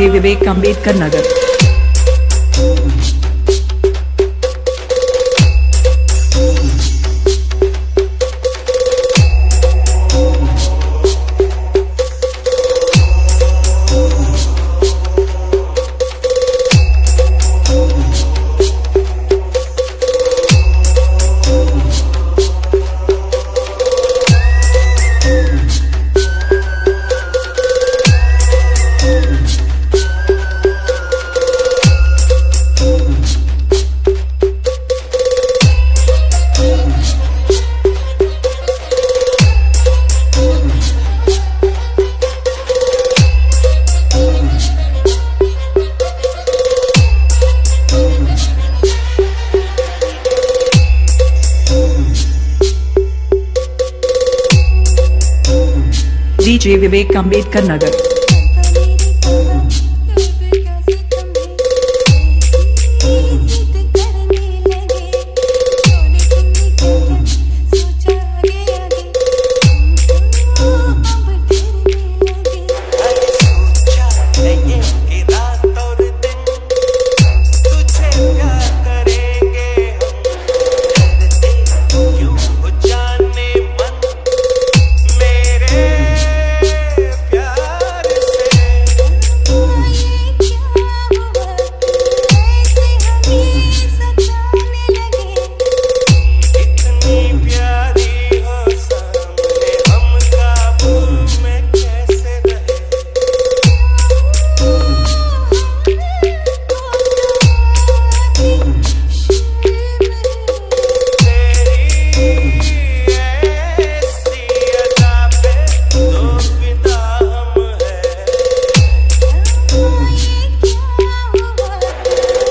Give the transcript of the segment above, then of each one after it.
DJ Vivek Ambedkar Nagar. DJ Vivek Ambedkar Nagar.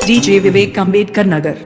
DJ Vivek Ambedkar Nagar.